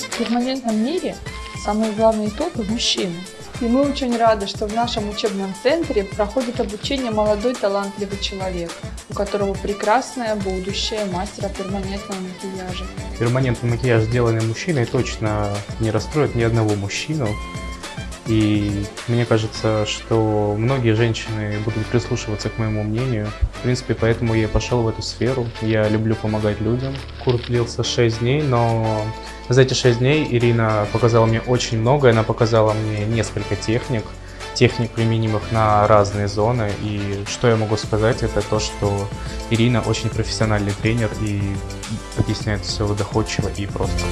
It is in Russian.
В перманентном мире самые главные топы – мужчины. И мы очень рады, что в нашем учебном центре проходит обучение молодой талантливый человек, у которого прекрасное будущее мастера перманентного макияжа. Перманентный макияж, сделанный мужчиной, точно не расстроит ни одного мужчину. И мне кажется, что многие женщины будут прислушиваться к моему мнению. В принципе, поэтому я пошел в эту сферу. Я люблю помогать людям. Курс длился 6 дней, но за эти 6 дней Ирина показала мне очень много. Она показала мне несколько техник, техник, применимых на разные зоны. И что я могу сказать, это то, что Ирина очень профессиональный тренер и объясняет все доходчиво и просто.